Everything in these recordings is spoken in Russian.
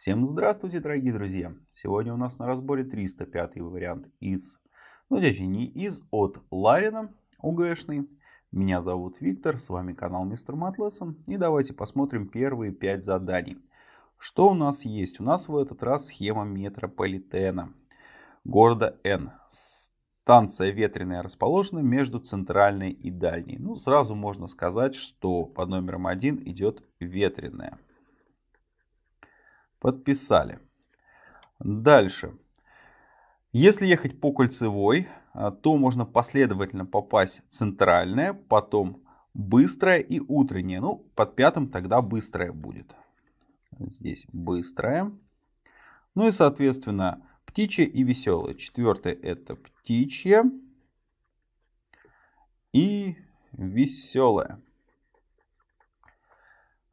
Всем здравствуйте, дорогие друзья! Сегодня у нас на разборе 305 вариант из, ну, точнее, не из, от Ларина, УГшный. Меня зовут Виктор, с вами канал Мистер Матлессон. И давайте посмотрим первые 5 заданий. Что у нас есть? У нас в этот раз схема метрополитена города Н. Станция ветреная расположена между центральной и дальней. Ну, сразу можно сказать, что под номером 1 идет ветреная. Подписали. Дальше. Если ехать по кольцевой, а, то можно последовательно попасть центральная, потом быстрая и утренняя. Ну, под пятым тогда быстрая будет. Здесь быстрая. Ну и, соответственно, птичья и веселая. Четвертое это птичья и веселая.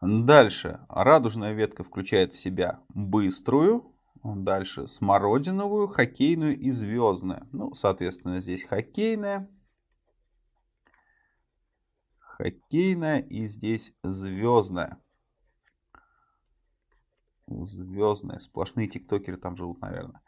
Дальше. Радужная ветка включает в себя быструю. Дальше смородиновую, хоккейную и звездную. Ну, соответственно, здесь хоккейная. Хоккейная и здесь звездная. Звездная. Сплошные тиктокеры там живут, наверное.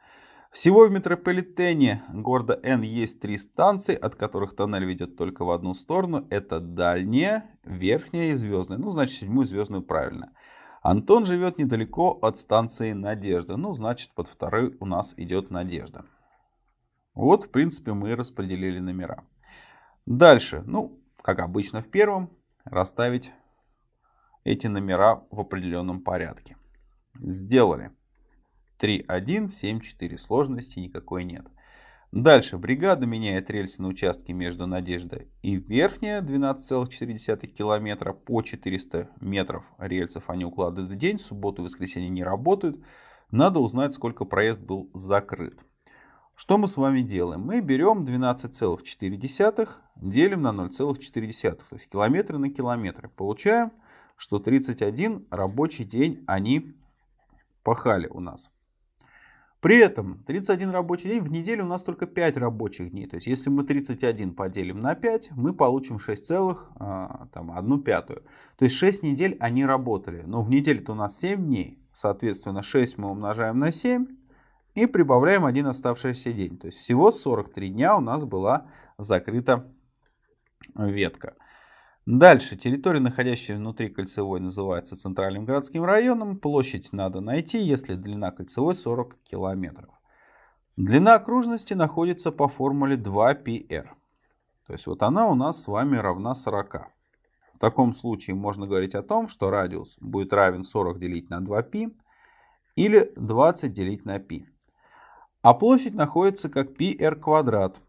Всего в метрополитене города Н есть три станции, от которых тоннель ведет только в одну сторону. Это дальняя, верхняя и звездная. Ну, значит, седьмую звездную правильно. Антон живет недалеко от станции Надежда. Ну, значит, под второй у нас идет Надежда. Вот, в принципе, мы распределили номера. Дальше, ну, как обычно в первом, расставить эти номера в определенном порядке. Сделали. 3, 1, 7, 4. Сложности никакой нет. Дальше. Бригада меняет рельсы на участке между Надеждой и Верхняя 12,4 километра по 400 метров рельсов они укладывают в день. Субботу и воскресенье не работают. Надо узнать, сколько проезд был закрыт. Что мы с вами делаем? Мы берем 12,4, делим на 0,4, то есть километры на километры. Получаем, что 31 рабочий день они пахали у нас. При этом 31 рабочий день в неделю у нас только 5 рабочих дней. То есть если мы 31 поделим на 5, мы получим 6 а, там, 1 пятую. То есть 6 недель они работали. Но в неделе-то у нас 7 дней. Соответственно 6 мы умножаем на 7 и прибавляем один оставшийся день. То есть всего 43 дня у нас была закрыта ветка. Дальше. Территория, находящаяся внутри кольцевой, называется центральным городским районом. Площадь надо найти, если длина кольцевой 40 километров. Длина окружности находится по формуле 2πr. То есть вот она у нас с вами равна 40. В таком случае можно говорить о том, что радиус будет равен 40 делить на 2π или 20 делить на π. А площадь находится как πr квадрат.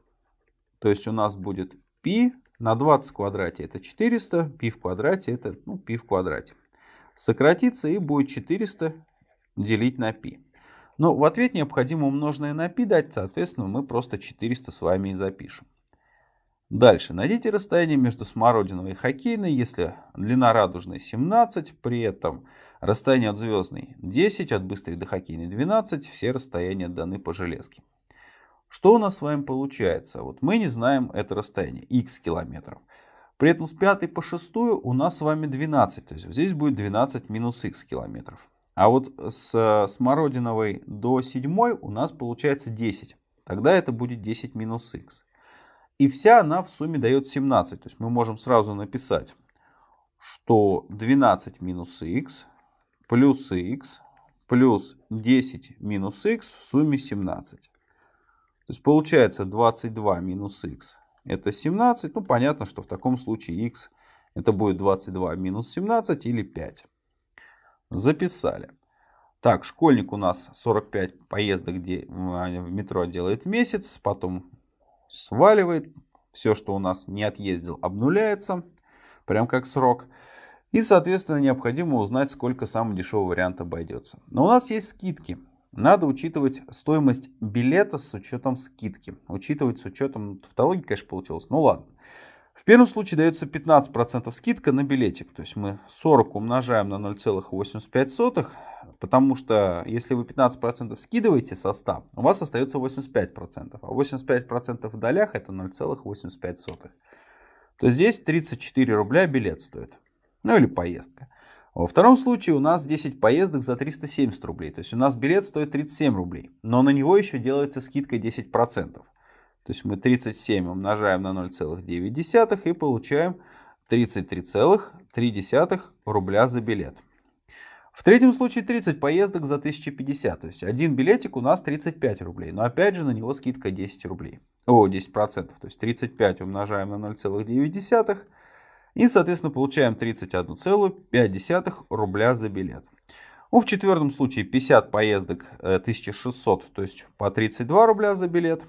То есть у нас будет π на 20 в квадрате это 400, π в квадрате это ну, π в квадрате. Сократится и будет 400 делить на π. Но в ответ необходимо умноженное на π дать, соответственно мы просто 400 с вами и запишем. Дальше. Найдите расстояние между смородиновой и хоккейной, если длина радужной 17, при этом расстояние от звездной 10, от быстрой до хоккейной 12, все расстояния даны по железке. Что у нас с вами получается? Вот мы не знаем это расстояние, x километров. При этом с 5 по 6 у нас с вами 12. То есть здесь будет 12 минус x километров. А вот с Смородиновой до 7 у нас получается 10. Тогда это будет 10 минус x. И вся она в сумме дает 17. То есть мы можем сразу написать, что 12 минус x плюс x плюс 10 минус x в сумме 17. То есть получается 22 минус x это 17. Ну понятно, что в таком случае x это будет 22 минус 17 или 5. Записали. Так, школьник у нас 45 поездок где в метро делает в месяц, потом сваливает. Все, что у нас не отъездил, обнуляется, прям как срок. И, соответственно, необходимо узнать, сколько самый дешевый вариант обойдется. Но у нас есть скидки. Надо учитывать стоимость билета с учетом скидки. Учитывать с учетом тавтологии, конечно, получилось. Ну ладно. В первом случае дается 15% скидка на билетик. То есть мы 40 умножаем на 0,85, потому что если вы 15% скидываете со 100, у вас остается 85%. А 85% в долях это 0,85. То есть здесь 34 рубля билет стоит. Ну или поездка. Во втором случае у нас 10 поездок за 370 рублей. То есть у нас билет стоит 37 рублей. Но на него еще делается скидка 10%. То есть мы 37 умножаем на 0,9 и получаем 33,3 рубля за билет. В третьем случае 30 поездок за 1050. То есть один билетик у нас 35 рублей. Но опять же на него скидка 10 рублей. О, 10%. То есть 35 умножаем на 0,9 и, соответственно, получаем 31,5 рубля за билет. Ну, в четвертом случае 50 поездок 1600, э, то есть по 32 рубля за билет.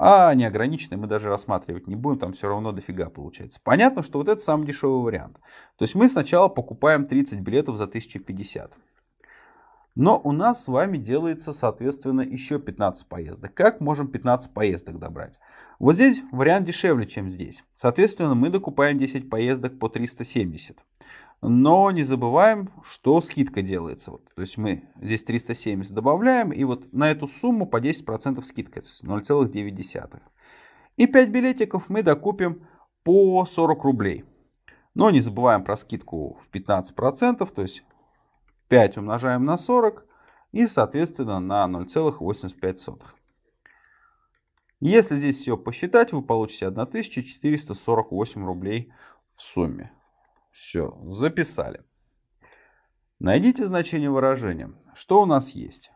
А неограниченные мы даже рассматривать не будем, там все равно дофига получается. Понятно, что вот это самый дешевый вариант. То есть мы сначала покупаем 30 билетов за 1050. Но у нас с вами делается, соответственно, еще 15 поездок. Как можем 15 поездок добрать? Вот здесь вариант дешевле, чем здесь. Соответственно, мы докупаем 10 поездок по 370. Но не забываем, что скидка делается. Вот, то есть мы здесь 370 добавляем, и вот на эту сумму по 10% скидка, 0,9. И 5 билетиков мы докупим по 40 рублей. Но не забываем про скидку в 15%, то есть 5 умножаем на 40 и, соответственно, на 0,85. Если здесь все посчитать, вы получите 1448 рублей в сумме. Все, записали. Найдите значение выражения. Что у нас есть?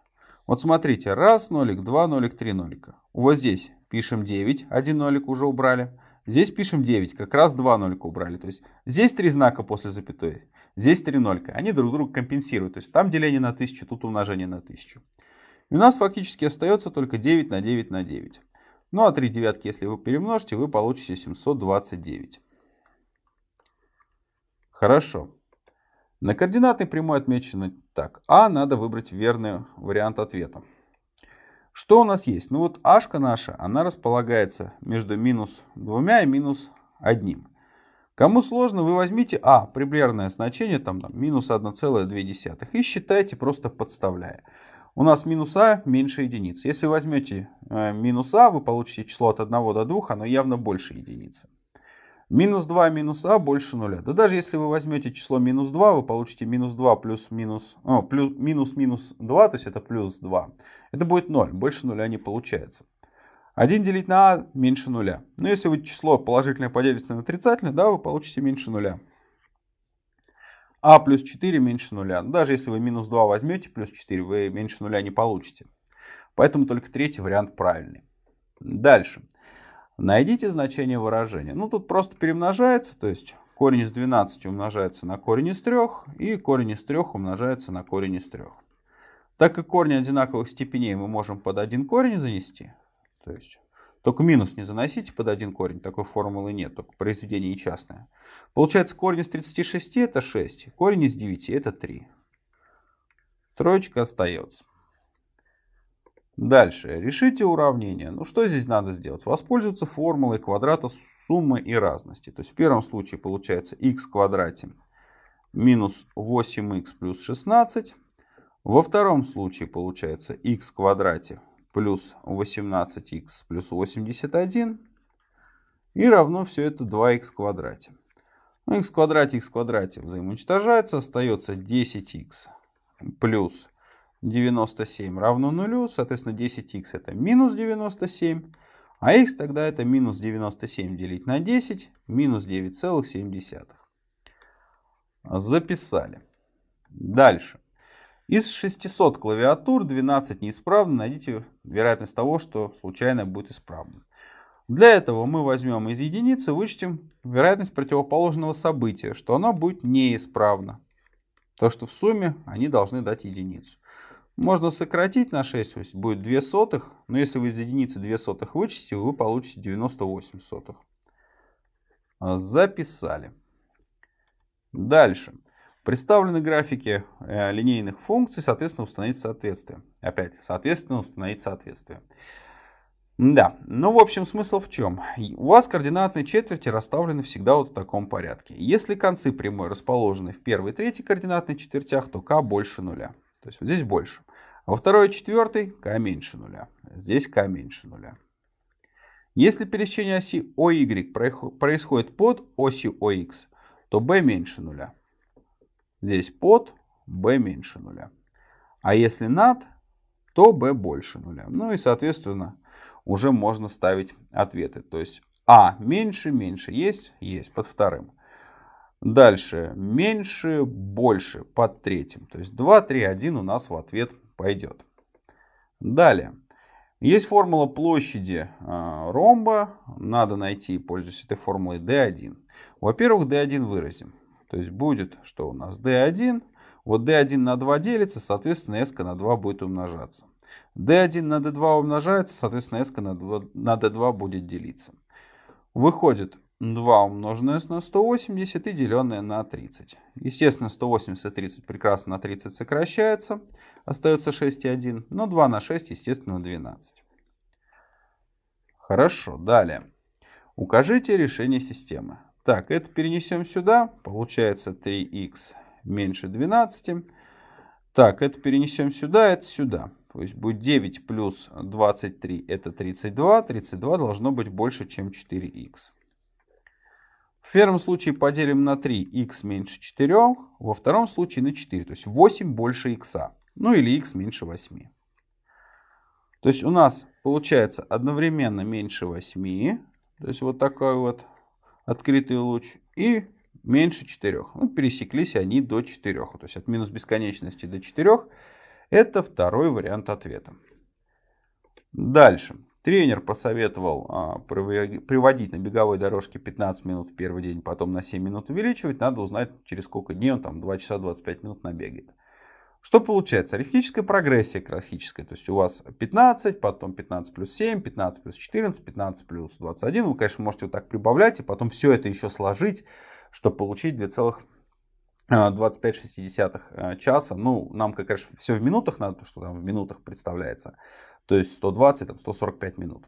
Вот смотрите, раз нолик, два нолик, три нолика. Вот здесь пишем 9, один нолик уже убрали. Здесь пишем 9, как раз два нолика убрали. То есть здесь три знака после запятой, здесь три нолика. Они друг друга компенсируют. То есть там деление на 1000, тут умножение на 1000. И у нас фактически остается только 9 на 9 на 9. Ну а 3 девятки, если вы перемножите, вы получите 729. Хорошо. На координатной прямой отмечено так. А надо выбрать верный вариант ответа. Что у нас есть? Ну вот ашка наша, она располагается между минус двумя и минус одним. Кому сложно, вы возьмите А, примерное значение, там, там минус 1,2 и считайте просто подставляя. У нас минус А меньше единицы. Если возьмете э, минус А, вы получите число от 1 до 2, оно явно больше единицы. Минус 2 минус а больше нуля. Да даже если вы возьмете число минус 2, вы получите минус 2 плюс минус, о, плюс, минус минус 2, то есть это плюс 2. Это будет 0, больше нуля не получается. 1 делить на а меньше нуля. Но если вы число положительное поделите на отрицательное, да, вы получите меньше нуля. А плюс 4 меньше нуля. Но даже если вы минус 2 возьмете плюс 4, вы меньше нуля не получите. Поэтому только третий вариант правильный. Дальше. Найдите значение выражения. Ну, тут просто перемножается, то есть корень из 12 умножается на корень из 3, и корень из 3 умножается на корень из 3. Так как корни одинаковых степеней мы можем под один корень занести, то есть только минус не заносите под один корень, такой формулы нет, только произведение частное. Получается корень из 36 это 6, корень из 9 это 3. Троечка остается. Дальше. Решите уравнение. Ну что здесь надо сделать? Воспользоваться формулой квадрата суммы и разности. То есть в первом случае получается x в квадрате минус 8x плюс 16. Во втором случае получается x в квадрате плюс 18x плюс 81. И равно все это 2x в квадрате. Ну, x в квадрате, x в квадрате взаимоуничтожается. Остается 10x плюс 97 равно нулю, соответственно 10х это минус 97, а х тогда это минус 97 делить на 10, минус 9,7. Записали. Дальше. Из 600 клавиатур 12 неисправны. Найдите вероятность того, что случайно будет исправно. Для этого мы возьмем из единицы, вычтем вероятность противоположного события, что оно будет неисправно. То, что в сумме они должны дать единицу. Можно сократить на 6, то есть будет 2 сотых. Но если вы из единицы 2 сотых вычтете, вы получите 98 сотых. Записали. Дальше. Представлены графики э, линейных функций, соответственно, установить соответствие. Опять, соответственно, установить соответствие. Да, ну в общем смысл в чем? У вас координатные четверти расставлены всегда вот в таком порядке. Если концы прямой расположены в первой и третьей координатной четвертях, то k больше нуля. То есть вот здесь больше. А во второй и четвертой k меньше нуля. Здесь k меньше нуля. Если пересечение оси OY происходит под осью OX, то b меньше нуля. Здесь под, b меньше нуля. А если над, то b больше нуля. Ну и, соответственно, уже можно ставить ответы. То есть а меньше, меньше есть, есть под вторым. Дальше меньше, больше под третьим. То есть 2, 3, 1 у нас в ответ пойдет. Далее. Есть формула площади а, ромба. Надо найти, пользуясь этой формулой, d1. Во-первых, d1 выразим. То есть будет, что у нас d1. Вот d1 на 2 делится, соответственно, s на 2 будет умножаться. d1 на d2 умножается, соответственно, s на, 2, на d2 будет делиться. Выходит 2 умноженное на 180 и деленное на 30. Естественно, 180 и 30 прекрасно на 30 сокращается. Остается 6,1. Но 2 на 6, естественно, 12. Хорошо, далее. Укажите решение системы. Так, это перенесем сюда. Получается 3х меньше 12. Так, это перенесем сюда, это сюда. То есть будет 9 плюс 23 это 32. 32 должно быть больше, чем 4х. В первом случае поделим на 3, x меньше 4, во втором случае на 4, то есть 8 больше x, ну или x меньше 8. То есть у нас получается одновременно меньше 8, то есть вот такой вот открытый луч, и меньше 4. Ну, пересеклись они до 4, то есть от минус бесконечности до 4. Это второй вариант ответа. Дальше. Тренер посоветовал а, приводить на беговой дорожке 15 минут в первый день, потом на 7 минут увеличивать. Надо узнать, через сколько дней он там 2 часа 25 минут набегает. Что получается? Арифметическая прогрессия классическая. То есть у вас 15, потом 15 плюс 7, 15 плюс 14, 15 плюс 21. Вы, конечно, можете вот так прибавлять и потом все это еще сложить, чтобы получить 2,25 а, часа. Ну, нам, конечно, все в минутах надо, что там в минутах представляется то есть 120, там, 145 минут.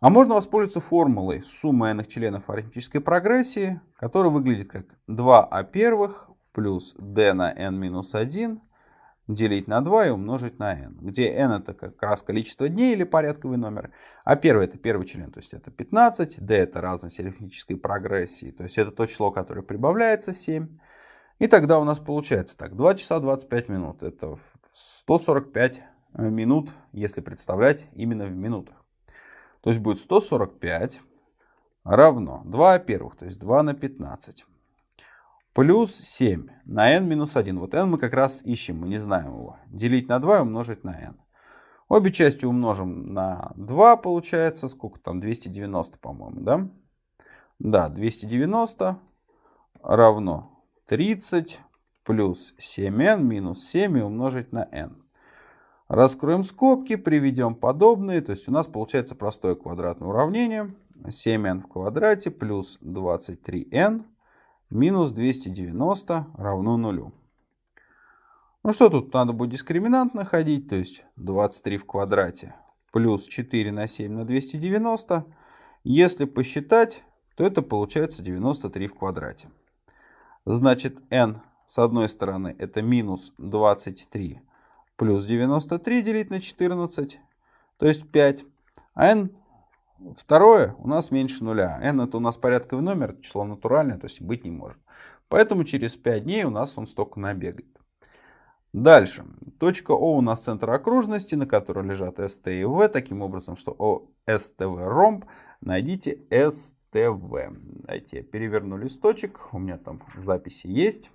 А можно воспользоваться формулой суммы n членов арифметической прогрессии, которая выглядит как 2а первых плюс d на n минус 1 делить на 2 и умножить на n, где n это как раз количество дней или порядковый номер, а первый это первый член, то есть это 15, d это разность арифметической прогрессии, то есть это то число, которое прибавляется 7. И тогда у нас получается так, 2 часа 25 минут, это 145 Э, минут, если представлять именно в минутах. То есть будет 145 равно 2 первых, то есть 2 на 15. Плюс 7 на n минус 1. Вот n мы как раз ищем, мы не знаем его. Делить на 2 и умножить на n. Обе части умножим на 2, получается, сколько там, 290, по-моему, да? Да, 290 равно 30 плюс 7n минус 7 и умножить на n. Раскроем скобки, приведем подобные. То есть у нас получается простое квадратное уравнение. 7n в квадрате плюс 23n минус 290 равно нулю. Ну что тут надо будет дискриминант находить. То есть 23 в квадрате плюс 4 на 7 на 290. Если посчитать, то это получается 93 в квадрате. Значит n с одной стороны это минус 23 плюс 93 делить на 14, то есть 5. А n второе у нас меньше нуля. n это у нас порядковый номер, число натуральное, то есть быть не может. Поэтому через 5 дней у нас он столько набегает. Дальше. Точка О у нас центр окружности, на которой лежат СТ и В. Таким образом, что О, СТВ ромб, найдите СТВ. Давайте я переверну листочек. У меня там записи есть.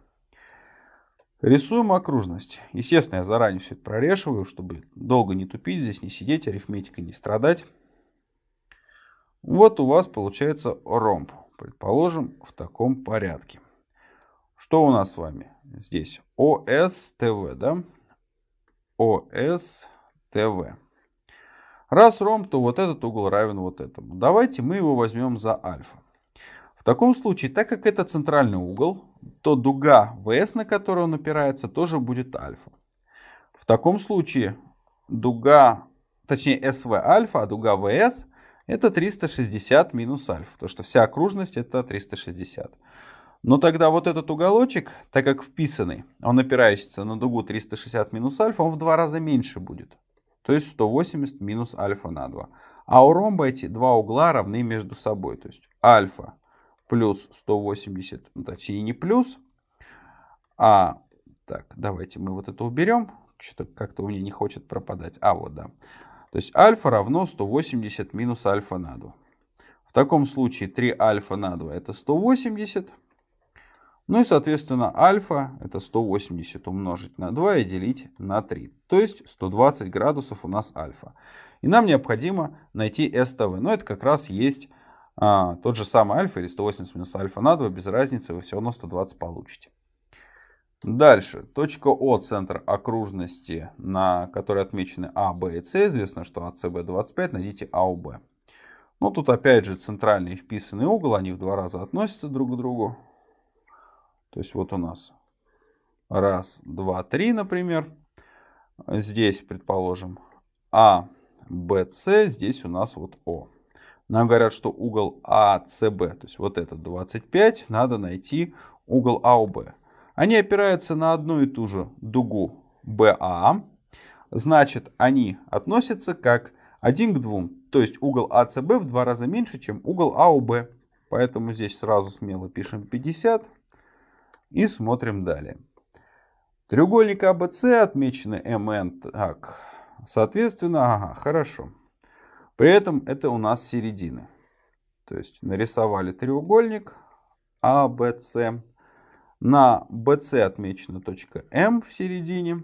Рисуем окружность. Естественно, я заранее все это прорешиваю, чтобы долго не тупить здесь, не сидеть, арифметикой не страдать. Вот у вас получается ромб. Предположим, в таком порядке. Что у нас с вами здесь? ОСТВ, да? ОСТВ. Раз ромб, то вот этот угол равен вот этому. Давайте мы его возьмем за альфа. В таком случае, так как это центральный угол, то дуга ВС, на которую он опирается, тоже будет альфа. В таком случае дуга, точнее СВ альфа, а дуга ВС это 360 минус альфа. То что вся окружность это 360. Но тогда вот этот уголочек, так как вписанный, он опирающийся на дугу 360 минус альфа, он в два раза меньше будет. То есть 180 минус альфа на 2. А у ромба эти два угла равны между собой. То есть альфа плюс 180, ну, точнее не плюс, А, так, давайте мы вот это уберем. Что-то как-то у меня не хочет пропадать. А, вот, да. То есть альфа равно 180 минус альфа на 2. В таком случае 3 альфа на 2 это 180. Ну и, соответственно, альфа это 180 умножить на 2 и делить на 3. То есть 120 градусов у нас альфа. И нам необходимо найти СТВ. Но это как раз есть а, тот же самый альфа или 180 минус альфа на 2. Без разницы, вы все равно 120 получите. Дальше. Точка О, центр окружности, на которой отмечены А, Б и С. Известно, что АСБ 25. Найдите АУБ. Ну, тут опять же центральный вписанный угол. Они в два раза относятся друг к другу. То есть вот у нас раз, два, три, например. Здесь, предположим, А, Б, С. Здесь у нас вот О. Нам говорят, что угол АЦБ, то есть вот этот 25, надо найти угол АОБ. Они опираются на одну и ту же дугу BA. Значит, они относятся как 1 к 2. То есть угол АЦБ в два раза меньше, чем угол АОБ. Поэтому здесь сразу смело пишем 50 и смотрим далее. Треугольник АБЦ отмечены МН. Так, соответственно, ага, хорошо. При этом это у нас середины. То есть нарисовали треугольник АБЦ. На BC отмечена точка М в середине.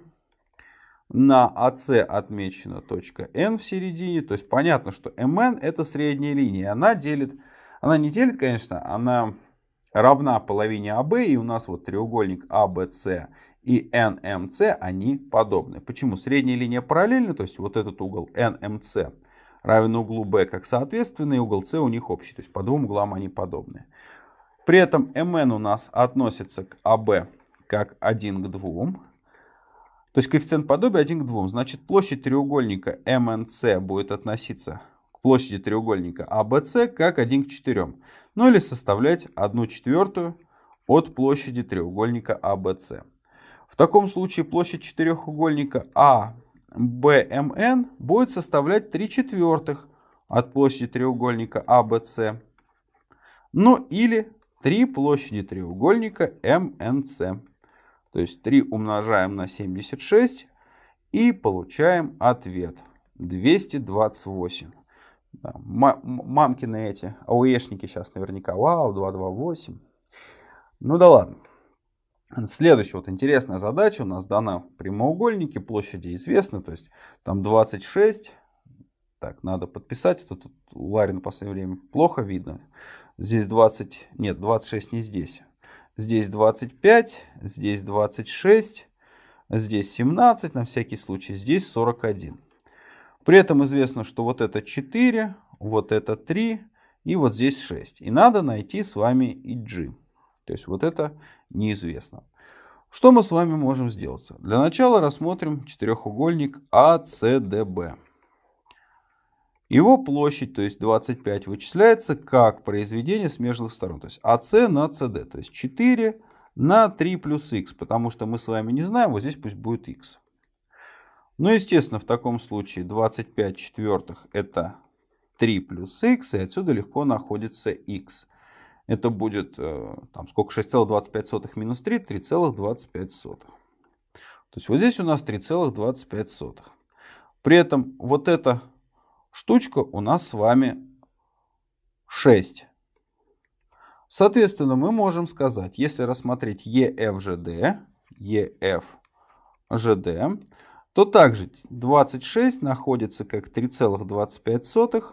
На AC отмечена точка N в середине. То есть понятно, что MN это средняя линия. Она делит, она не делит, конечно, она равна половине АБ. И у нас вот треугольник ABC и NMC, они подобны. Почему? Средняя линия параллельна, то есть вот этот угол NMC равен углу B как соответственный, угол C у них общий. То есть по двум углам они подобны. При этом mn у нас относится к АБ как 1 к 2. То есть коэффициент подобия 1 к 2. Значит, площадь треугольника MNC будет относиться к площади треугольника ABC как 1 к 4. Ну или составлять 1 четвертую от площади треугольника ABC. В таком случае площадь четырехугольника ABMN будет составлять 3 четвертых от площади треугольника ABC. Ну или 3 площади треугольника МНЦ. То есть 3 умножаем на 76 и получаем ответ 228. Да, мамкины эти ауешники сейчас наверняка, вау, 228. Ну да ладно. Следующая вот интересная задача. У нас дана прямоугольники, площади известны. То есть там 26. Так, надо подписать. Это тут у Ларина в последнее время плохо видно. Здесь 20, нет, 26 не здесь. Здесь 25, здесь 26, здесь 17 на всякий случай, здесь 41. При этом известно, что вот это 4, вот это 3 и вот здесь 6. И надо найти с вами и. То есть вот это неизвестно. Что мы с вами можем сделать? Для начала рассмотрим четырехугольник ACDB. Его площадь, то есть 25, вычисляется как произведение смежных сторон. То есть AC на CD. То есть 4 на 3 плюс x. Потому что мы с вами не знаем, вот здесь пусть будет x. Ну, естественно, в таком случае 25 четвертых это 3 плюс x. И отсюда легко находится x. Это будет, э, там, сколько, 6,25 минус 3, 3,25. То есть вот здесь у нас 3,25. При этом вот это штучка у нас с вами 6. Соответственно, мы можем сказать, если рассмотреть EFGD, EFGD, то также 26 находится как 3,25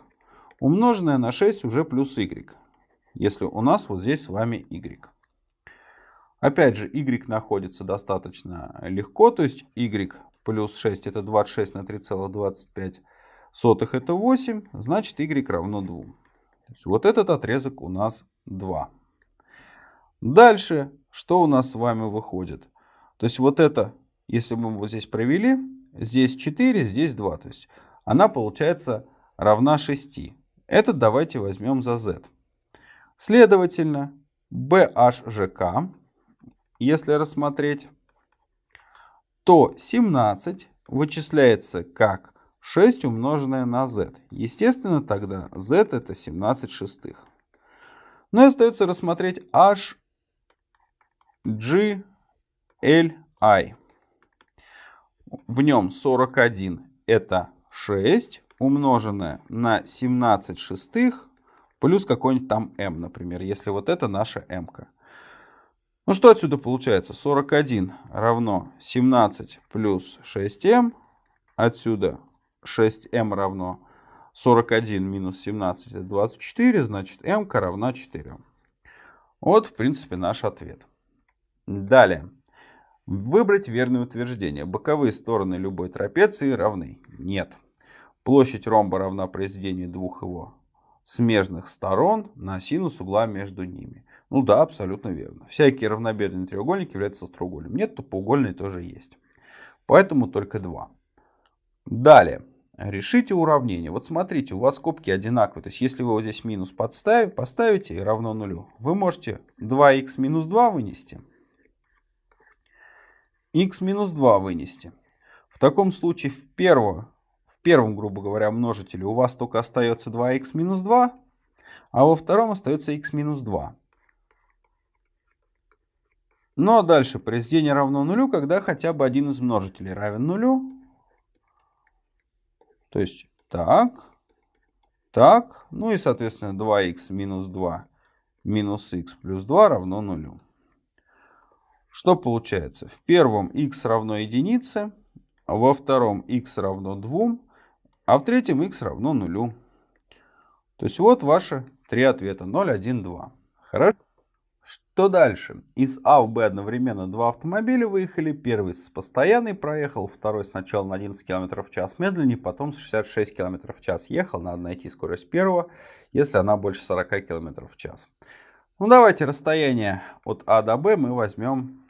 умноженное на 6 уже плюс y. Если у нас вот здесь с вами y. Опять же, y находится достаточно легко, то есть y плюс 6 это 26 на 3,25 сотых это 8, значит y равно 2. вот этот отрезок у нас 2. Дальше, что у нас с вами выходит? То есть вот это, если мы вот здесь провели, здесь 4, здесь 2. То есть она получается равна 6. Этот давайте возьмем за z. Следовательно, BHGK, если рассмотреть, то 17 вычисляется как 6 умноженное на z. Естественно, тогда z это 17 шестых. Но ну и остается рассмотреть h, g, Li. В нем 41 это 6 умноженное на 17 шестых плюс какой-нибудь там m, например, если вот это наша m. -ка. Ну что отсюда получается? 41 равно 17 плюс 6m. Отсюда 6m равно 41 минус 17 это 24, значит m равна 4. Вот, в принципе, наш ответ. Далее. Выбрать верное утверждение. Боковые стороны любой трапеции равны. Нет. Площадь ромба равна произведению двух его смежных сторон на синус угла между ними. Ну да, абсолютно верно. Всякие равнобедренные треугольники являются остроугольным. Нет, то поугольные тоже есть. Поэтому только два. Далее. Решите уравнение. Вот смотрите, у вас скобки одинаковые. То есть, если вы вот здесь минус подставите, поставите и равно нулю, вы можете 2х минус 2 вынести. х минус 2 вынести. В таком случае в, первого, в первом, грубо говоря, множителе у вас только остается 2х минус 2, а во втором остается х минус 2. Ну а дальше произведение равно нулю, когда хотя бы один из множителей равен нулю. То есть так, так, ну и соответственно 2х минус 2 минус х плюс 2 равно нулю. Что получается? В первом х равно единице, во втором х равно 2, а в третьем х равно нулю. То есть вот ваши три ответа 0, 1, 2. Хорошо? Что дальше? Из А в Б одновременно два автомобиля выехали. Первый с постоянной проехал, второй сначала на 11 км в час медленнее, потом с 66 км в час ехал. Надо найти скорость первого, если она больше 40 км в час. Ну давайте расстояние от А до Б мы возьмем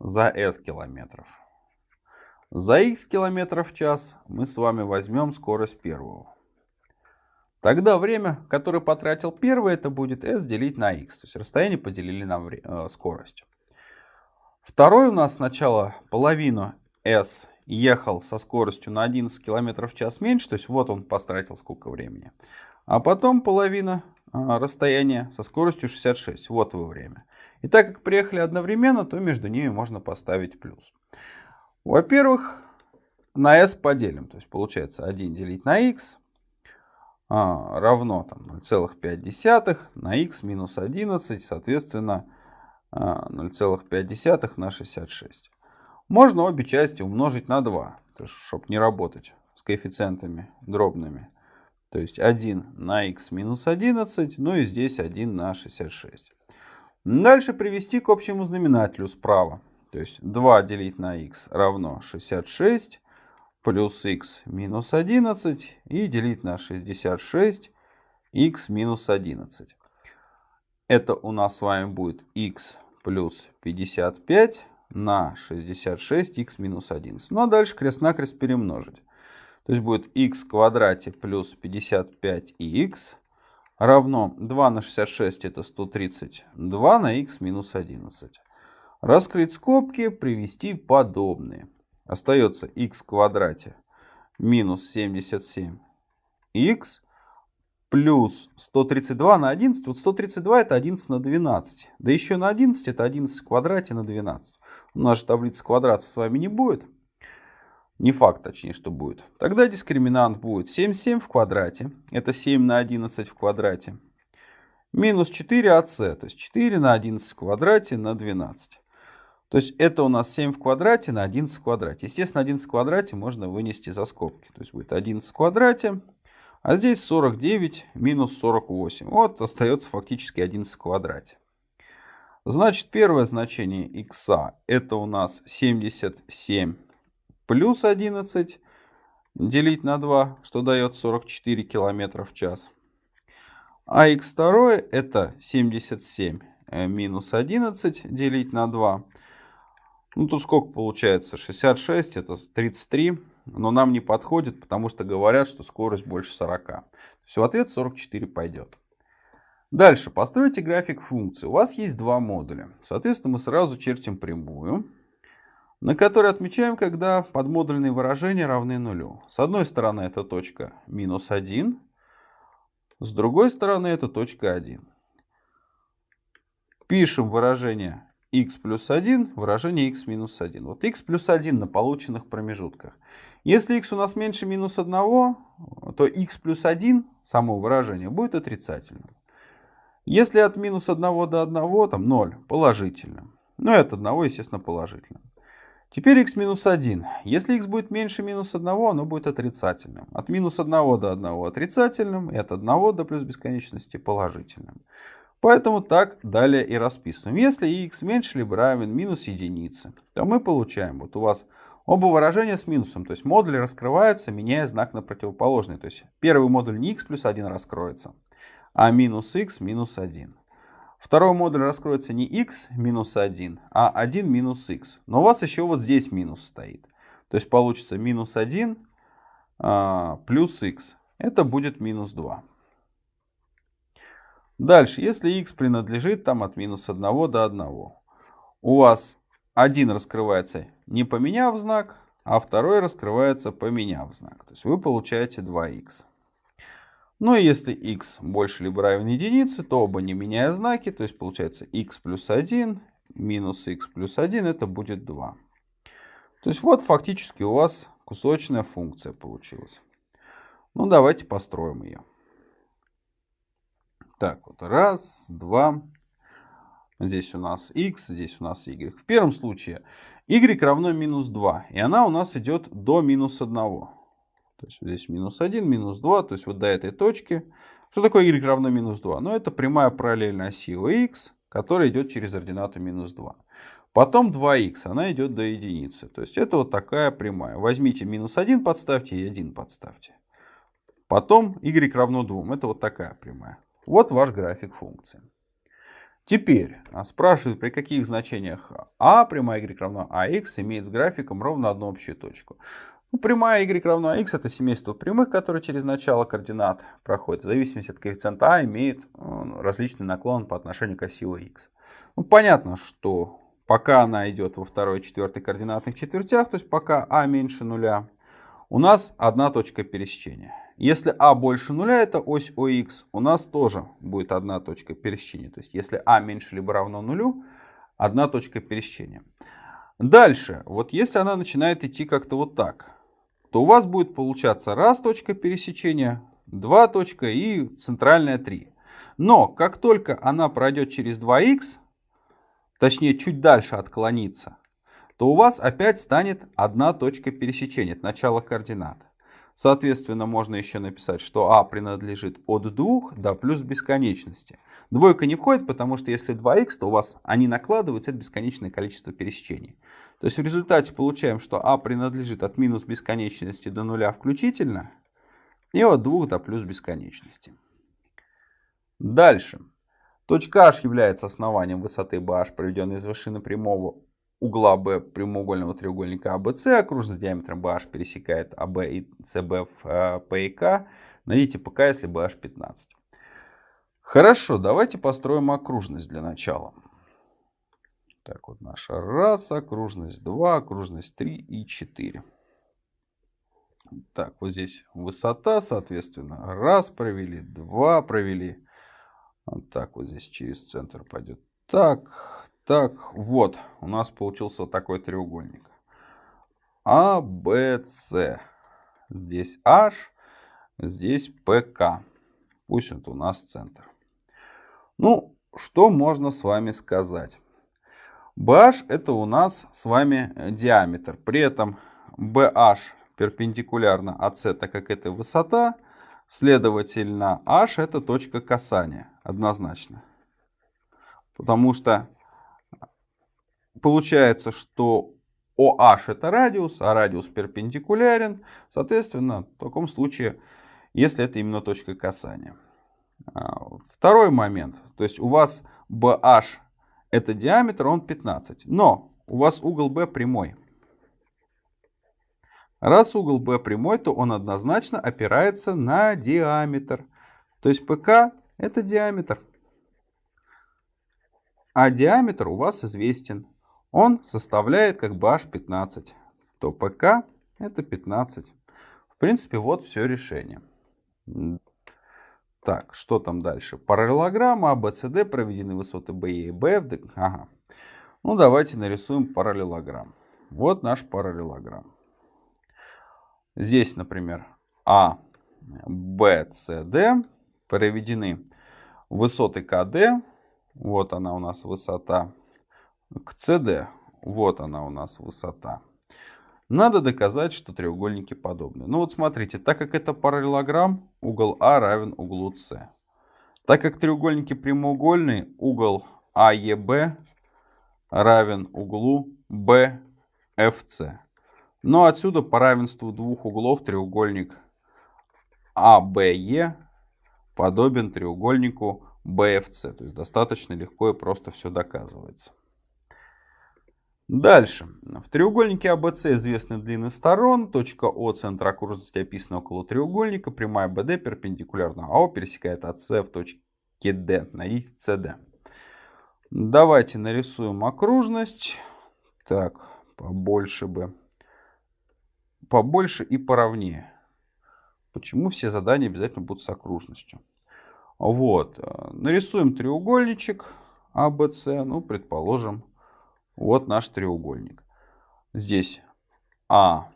за S километров. За X километров в час мы с вами возьмем скорость первого. Тогда время, которое потратил первый, это будет s делить на x. То есть расстояние поделили на э, скорость. Второй у нас сначала половину s ехал со скоростью на 11 км в час меньше. То есть вот он потратил сколько времени. А потом половина э, расстояния со скоростью 66. Вот его время. И так как приехали одновременно, то между ними можно поставить плюс. Во-первых, на s поделим. То есть получается 1 делить на x а, равно 0,5 на x минус 11, соответственно 0,5 а, на 66. Можно обе части умножить на 2, чтобы не работать с коэффициентами дробными. То есть 1 на x минус 11, ну и здесь 1 на 66. Дальше привести к общему знаменателю справа. То есть 2 делить на x равно 66 плюс x минус 11 и делить на 66 x минус 11. Это у нас с вами будет x плюс 55 на 66 x минус 11. Ну а дальше крест-накрест перемножить. То есть будет x в квадрате плюс 55х равно 2 на 66 это 132 на x минус 11. Раскрыть скобки, привести подобные. Остается x в квадрате минус 77 x плюс 132 на 11. Вот 132 это 11 на 12. Да еще на 11 это 11 в квадрате на 12. У нас же таблицы квадратов с вами не будет. Не факт, точнее, что будет. Тогда дискриминант будет 77 в квадрате. Это 7 на 11 в квадрате. Минус 4 АС. То есть 4 на 11 в квадрате на 12. То есть это у нас 7 в квадрате на 11 в квадрате. Естественно, 11 в квадрате можно вынести за скобки. То есть будет 11 в квадрате. А здесь 49 минус 48. Вот остается фактически 11 в квадрате. Значит, первое значение x это у нас 77 плюс 11 делить на 2, что дает 44 километра в час. А x2 это 77 э, минус 11 делить на 2. Ну, тут сколько получается? 66, это 33. Но нам не подходит, потому что говорят, что скорость больше 40. То есть в ответ 44 пойдет. Дальше. Постройте график функции. У вас есть два модуля. Соответственно, мы сразу чертим прямую, на которой отмечаем, когда подмодульные выражения равны нулю. С одной стороны это точка минус 1, с другой стороны это точка 1. Пишем выражение x плюс 1, выражение x минус 1. Вот x плюс 1 на полученных промежутках. Если x у нас меньше минус 1, то x плюс 1, само выражение, будет отрицательным. Если от минус 1 до 1, там 0, положительным. Ну и от 1, естественно, положительным. Теперь x минус 1. Если x будет меньше минус 1, оно будет отрицательным. От минус 1 до 1 отрицательным, и от 1 до плюс бесконечности положительным. Поэтому так далее и расписываем. Если x меньше либо равен минус единице, то мы получаем, вот у вас оба выражения с минусом, то есть модули раскрываются, меняя знак на противоположный. То есть первый модуль не x плюс 1 раскроется, а минус x минус 1. Второй модуль раскроется не x минус 1, а 1 минус x. Но у вас еще вот здесь минус стоит. То есть получится минус 1 а, плюс x. Это будет минус 2. Дальше, если x принадлежит там от минус 1 до 1, у вас один раскрывается не поменяв знак, а второй раскрывается поменяв знак. То есть вы получаете 2х. Ну и если x больше либо равен единице, то оба не меняя знаки, то есть получается x плюс 1 минус x плюс 1, это будет 2. То есть вот фактически у вас кусочная функция получилась. Ну давайте построим ее. Так, вот раз, два. Здесь у нас x, здесь у нас y. В первом случае y равно минус 2. И она у нас идет до минус 1. То есть здесь минус 1, минус 2. То есть вот до этой точки. Что такое y равно минус 2? Ну это прямая параллельная оси x, которая идет через ординату минус 2. Потом 2х, она идет до единицы. То есть это вот такая прямая. Возьмите минус 1 подставьте и 1 подставьте. Потом y равно 2. Это вот такая прямая. Вот ваш график функции. Теперь спрашивают, при каких значениях а прямая y равно ax имеет с графиком ровно одну общую точку. Ну, прямая y равно x это семейство прямых, которые через начало координат проходят. В зависимости от коэффициента а имеет различный наклон по отношению к оси x. Ну, понятно, что пока она идет во второй и четвертой координатных четвертях, то есть пока а меньше нуля, у нас одна точка пересечения. Если а больше нуля, это ось ОХ, у нас тоже будет одна точка пересечения. То есть если а меньше либо равно нулю, одна точка пересечения. Дальше, вот если она начинает идти как-то вот так, то у вас будет получаться раз точка пересечения, два точка и центральная 3. Но как только она пройдет через 2х, точнее чуть дальше отклонится, то у вас опять станет одна точка пересечения, это начало координат. Соответственно, можно еще написать, что а принадлежит от 2 до плюс бесконечности. Двойка не входит, потому что если 2х, то у вас они накладываются, это бесконечное количество пересечений. То есть в результате получаем, что а принадлежит от минус бесконечности до нуля включительно, и от 2 до плюс бесконечности. Дальше. Точка h является основанием высоты BH, проведенной из вершины прямого угла B прямоугольного треугольника ABC, а окружность диаметром BH пересекает AB и CB в э, P и K. Найдите ПК, если BH 15. Хорошо, давайте построим окружность для начала. Так, вот наша раз, окружность 2, окружность 3 и 4. Так, вот здесь высота, соответственно, раз провели, два провели. Вот так вот здесь через центр пойдет. Так, так, вот, у нас получился такой треугольник. А, Б, С. Здесь H, здесь ПК. Пусть это у нас центр. Ну, что можно с вами сказать? BH это у нас с вами диаметр. При этом BH перпендикулярно АС, так как это высота. Следовательно, H это точка касания. Однозначно. Потому что Получается, что OH это радиус, а радиус перпендикулярен. Соответственно, в таком случае, если это именно точка касания. А, второй момент. То есть у вас BH это диаметр, он 15. Но у вас угол B прямой. Раз угол B прямой, то он однозначно опирается на диаметр. То есть ПК это диаметр. А диаметр у вас известен он составляет как бы h15, то pk это 15. В принципе, вот все решение. Так, что там дальше? Параллелограмма ABCD, проведены высоты B и B. Ага. Ну, давайте нарисуем параллелограмм. Вот наш параллелограмм. Здесь, например, А, Б, С, Д проведены высоты КД. Вот она у нас высота к СД. Вот она у нас высота. Надо доказать, что треугольники подобны. Ну вот смотрите, так как это параллелограмм, угол А равен углу С. Так как треугольники прямоугольные, угол АЕБ равен углу BFC. Но отсюда по равенству двух углов треугольник ABE подобен треугольнику BFC. То есть достаточно легко и просто все доказывается. Дальше. В треугольнике ABC известны длины сторон. Точка О центра окружности описана около треугольника. Прямая BD перпендикулярна АО пересекает АС в точке D. Найдите CD. Давайте нарисуем окружность. Так, побольше бы. Побольше и поровнее. Почему все задания обязательно будут с окружностью? Вот. Нарисуем треугольничек ABC. Ну, предположим, вот наш треугольник. Здесь А,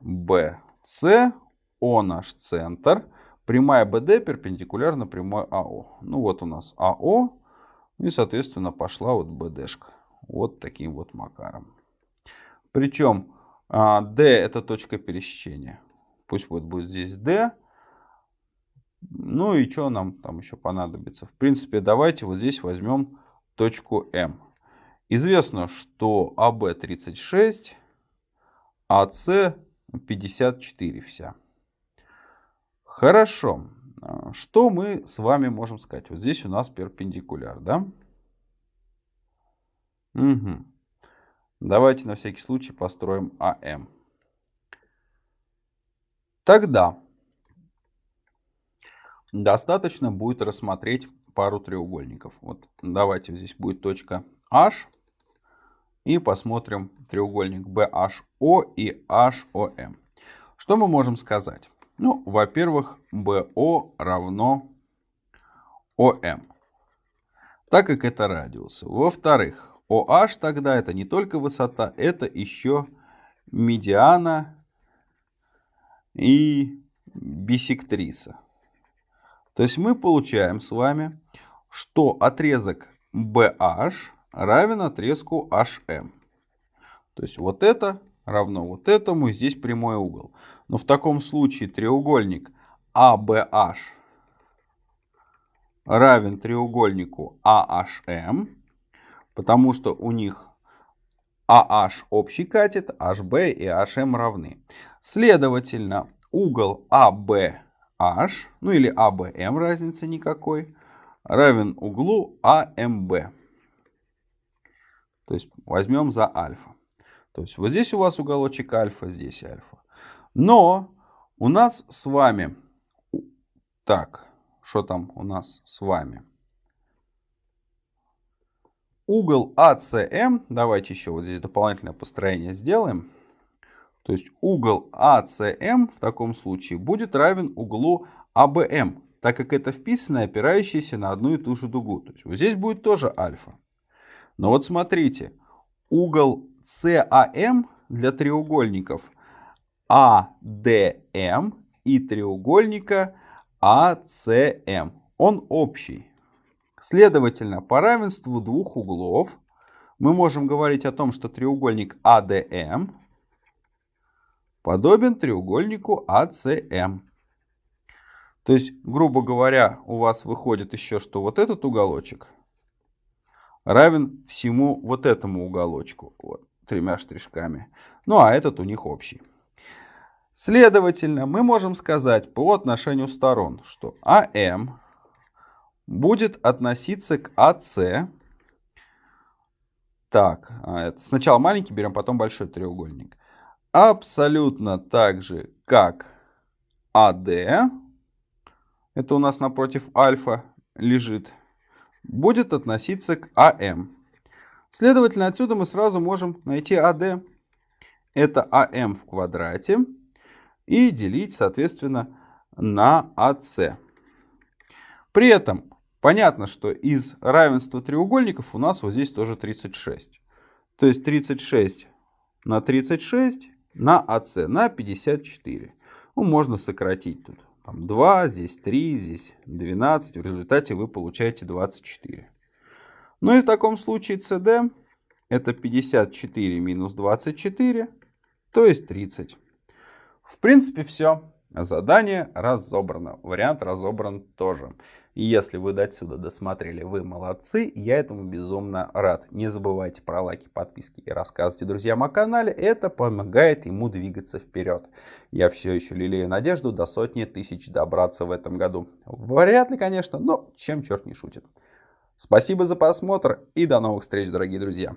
Б, С, О наш центр. Прямая БД перпендикулярна прямой АО. Ну вот у нас АО. И, соответственно, пошла вот БДшка. Вот таким вот макаром. Причем а, D это точка пересечения. Пусть вот будет здесь D. Ну и что нам там еще понадобится? В принципе, давайте вот здесь возьмем точку М. Известно, что АБ 36, АС 54 вся. Хорошо. Что мы с вами можем сказать? Вот здесь у нас перпендикуляр, да? Угу. Давайте на всякий случай построим АМ. Тогда достаточно будет рассмотреть пару треугольников. Вот давайте здесь будет точка H. И посмотрим треугольник BHO и HOM. Что мы можем сказать? Ну, во-первых, BO равно OM, так как это радиусы. Во-вторых, OH тогда это не только высота, это еще медиана и бисектриса. То есть мы получаем с вами, что отрезок BH равен отрезку HM. То есть вот это равно вот этому, и здесь прямой угол. Но в таком случае треугольник ABH равен треугольнику AHM, потому что у них AH общий катет, HB и HM равны. Следовательно, угол ABH, ну или ABM, разницы никакой, равен углу AMB. То есть возьмем за альфа. То есть вот здесь у вас уголочек альфа, здесь альфа. Но у нас с вами... Так, что там у нас с вами? Угол АСМ, давайте еще вот здесь дополнительное построение сделаем. То есть угол АСМ в таком случае будет равен углу АБМ, так как это вписанное, опирающееся на одну и ту же дугу. То есть вот здесь будет тоже альфа. Но вот смотрите, угол CAM для треугольников ADM и треугольника ACM. Он общий. Следовательно, по равенству двух углов мы можем говорить о том, что треугольник ADM подобен треугольнику ACM. То есть, грубо говоря, у вас выходит еще, что вот этот уголочек равен всему вот этому уголочку, вот, тремя штришками. Ну, а этот у них общий. Следовательно, мы можем сказать по отношению сторон, что АМ будет относиться к АС. Так, а, это сначала маленький берем, потом большой треугольник. Абсолютно так же, как АД. Это у нас напротив альфа лежит будет относиться к АМ. Следовательно, отсюда мы сразу можем найти АД. Это АМ в квадрате. И делить, соответственно, на АС. При этом понятно, что из равенства треугольников у нас вот здесь тоже 36. То есть 36 на 36 на АС на 54. Ну, можно сократить тут. Там 2, здесь 3, здесь 12. В результате вы получаете 24. Ну и в таком случае CD это 54 минус 24, то есть 30. В принципе все. Задание разобрано. Вариант разобран тоже. Если вы до сюда досмотрели, вы молодцы, я этому безумно рад. Не забывайте про лайки, подписки и рассказывайте друзьям о канале, это помогает ему двигаться вперед. Я все еще лелею надежду до сотни тысяч добраться в этом году. Вряд ли, конечно, но чем черт не шутит. Спасибо за просмотр и до новых встреч, дорогие друзья.